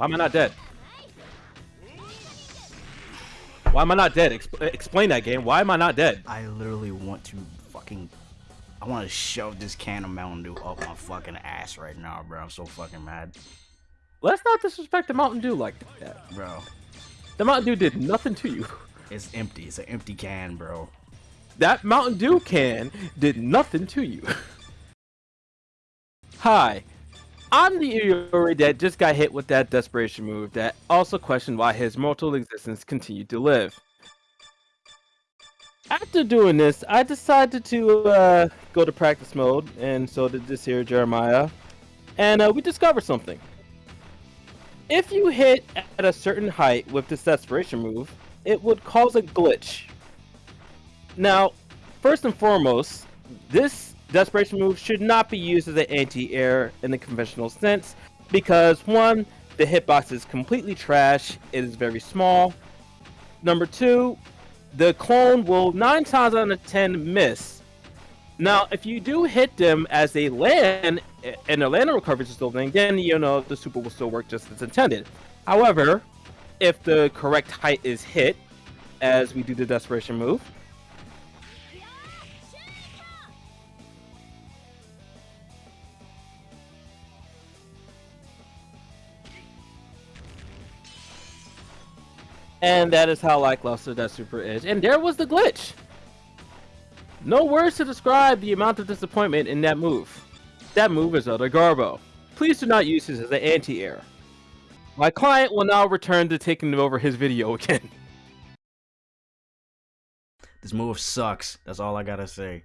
Why am I not dead? Why am I not dead? Exp explain that game. Why am I not dead? I literally want to fucking. I want to shove this can of Mountain Dew up my fucking ass right now, bro. I'm so fucking mad. Let's not disrespect the Mountain Dew like that. Bro. The Mountain Dew did nothing to you. It's empty. It's an empty can, bro. That Mountain Dew can did nothing to you. Hi, I'm the Iori that just got hit with that desperation move that also questioned why his mortal existence continued to live. After doing this, I decided to uh, go to practice mode, and so did this here Jeremiah, and uh, we discovered something. If you hit at a certain height with this desperation move, it would cause a glitch. Now, first and foremost, this desperation move should not be used as an anti-air in the conventional sense because one, the hitbox is completely trash, it is very small. Number two, the clone will 9 times out of 10 miss. Now, if you do hit them as they land, and the landing recovery is still then, then you know the super will still work just as intended. However, if the correct height is hit, as we do the desperation move, And that is how lackluster that super is. And there was the glitch. No words to describe the amount of disappointment in that move. That move is utter garbo. Please do not use this as an anti-air. My client will now return to taking over his video again. This move sucks. That's all I gotta say.